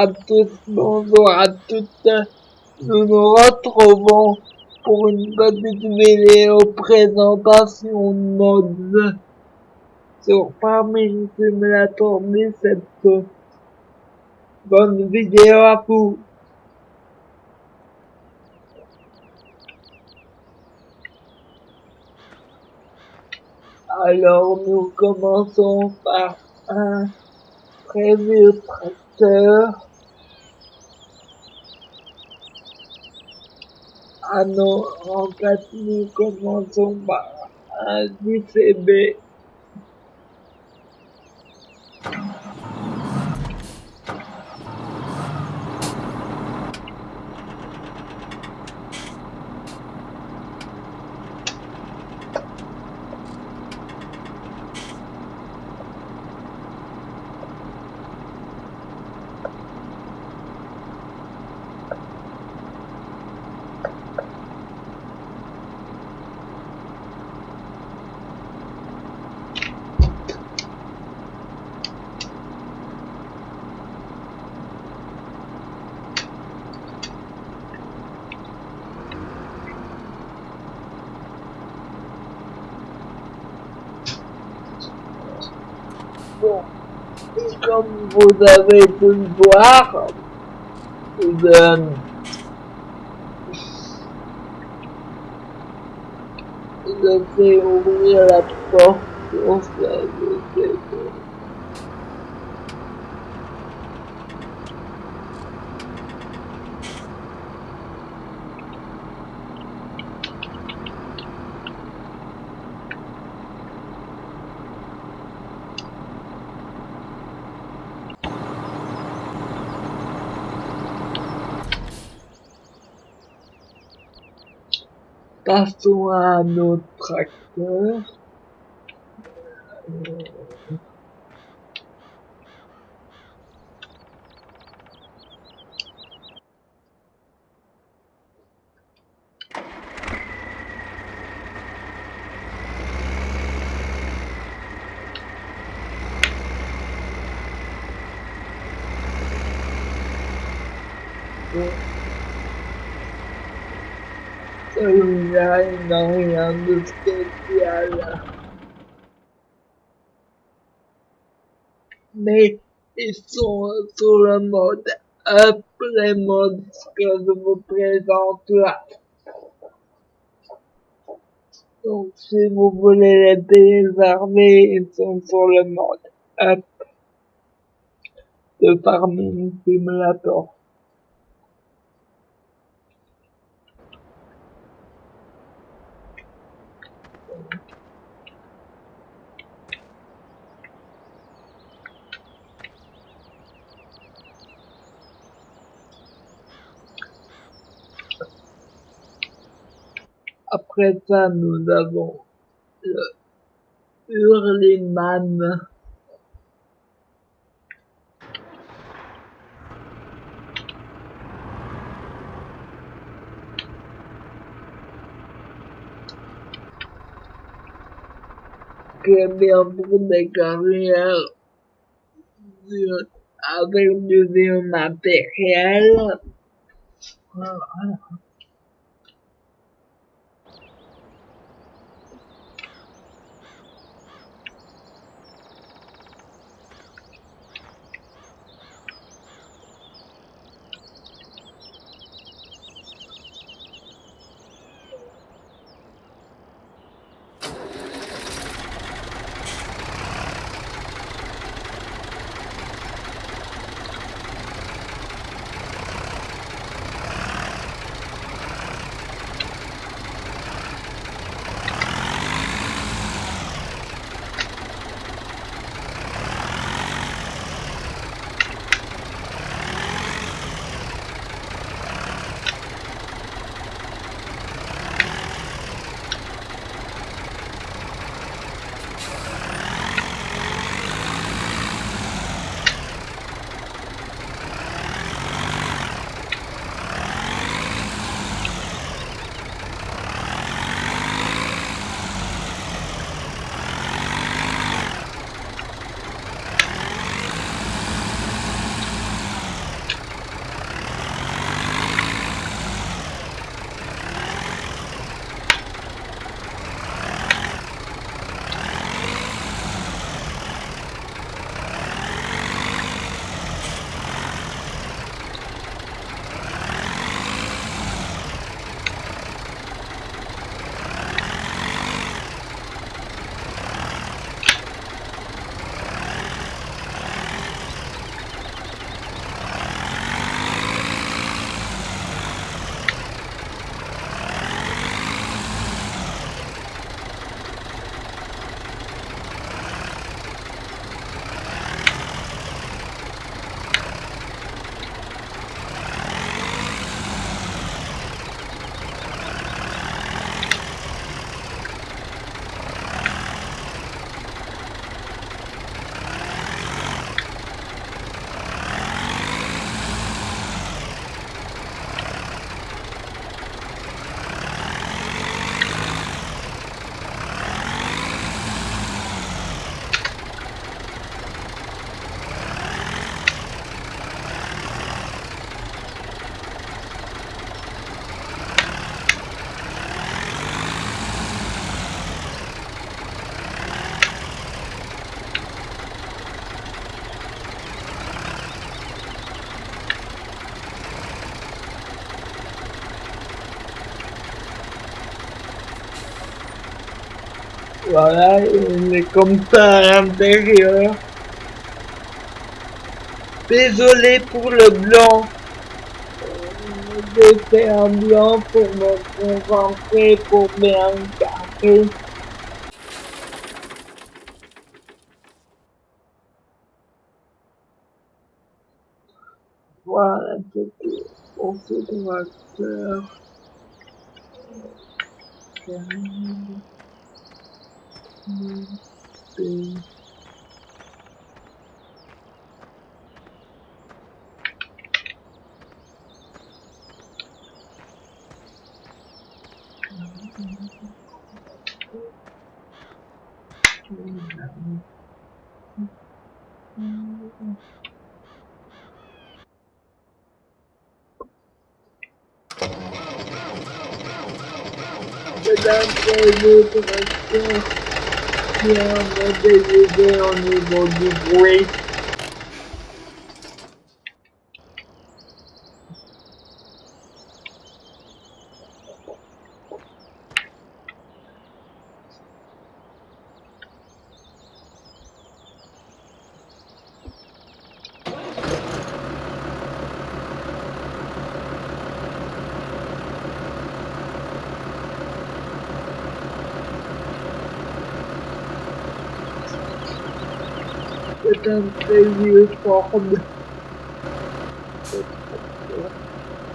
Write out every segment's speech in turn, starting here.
À tous, bonjour à toutes. Nous nous retrouvons pour une petite vidéo présentation de mods sur Farming Simulator 17. Bonne vidéo à vous. Alors nous commençons par un prévu tracteur. Non, en nous commençons par un DCB. Bon, et comme vous avez pu le voir, je, je vais ouvrir la porte ça, Passons à un autre tracteur. Bon. Mais ils sont sur le mode up, les modes que je vous présente là. Donc si vous voulez les télécharger, ils sont sur le mode up de Farming Simulator. Après ça, nous avons le Hurleyman. qui est bien pour des carrières avec du vieux matériel. Voilà. Voilà, il est comme ça à l'intérieur. Désolé pour le blanc. J'ai fait un blanc pour me concentrer, pour bien garder. Voilà, c'était pour ce tracteur. Mesdames et tracteurs qui a modélisé au niveau du bruit. C'est un très vieux Ford.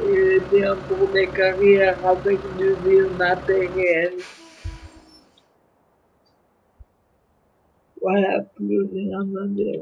Il est bien pour des carrières avec du vieux matériel. Voilà, plus rien à dire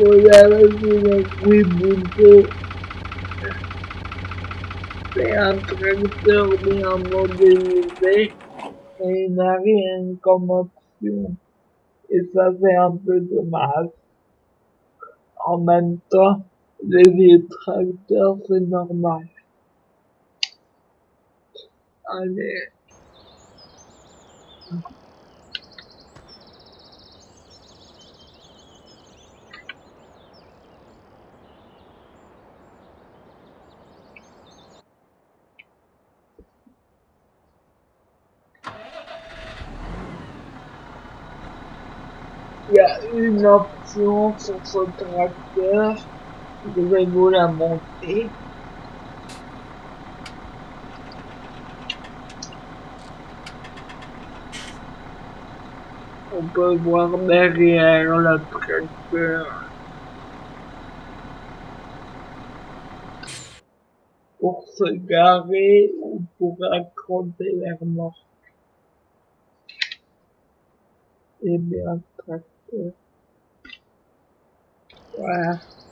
vu le bruit bouton. C'est un tracteur bien modélisé et il n'a rien comme option. Et ça c'est un peu dommage. En même temps, les vieux tracteurs c'est normal. Allez. Il y a une option sur ce tracteur. Je vais vous la montrer. On peut voir derrière le tracteur. Pour se garer ou pour raconter l'air mort. Et bien, tracteur. Voilà. Et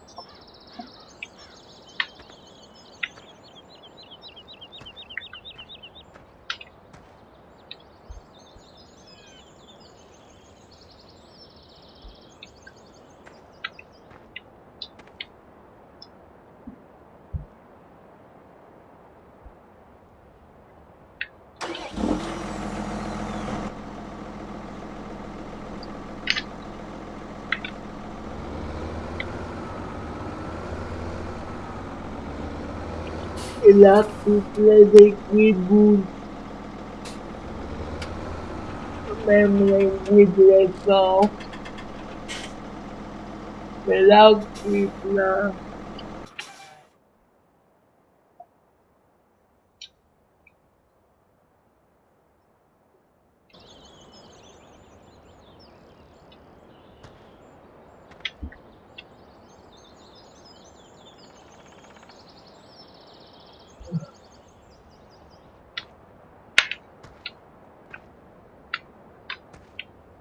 là, toutes les écrits bougent. Même les bruits de l'essence. Mais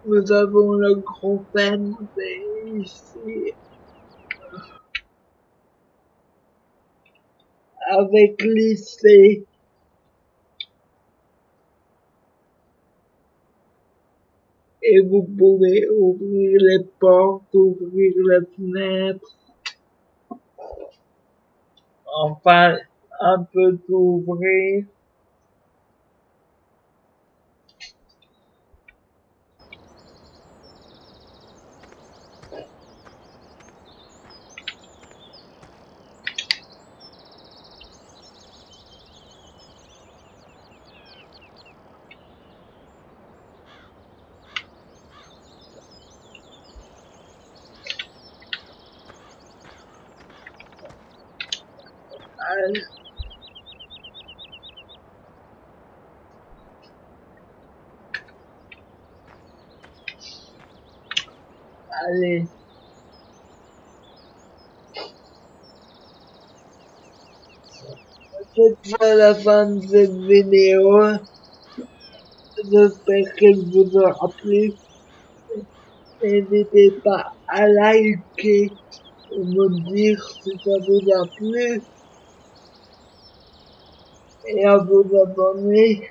Nous avons le gros peine ici. Avec lycée. Et vous pouvez ouvrir les portes, ouvrir les fenêtres. Enfin, un peu d'ouvrir. Allez. Allez. C'est la fin de cette vidéo. J'espère qu'elle vous aura plu. N'hésitez pas à liker ou me dire si ça vous a plu et à vous abonner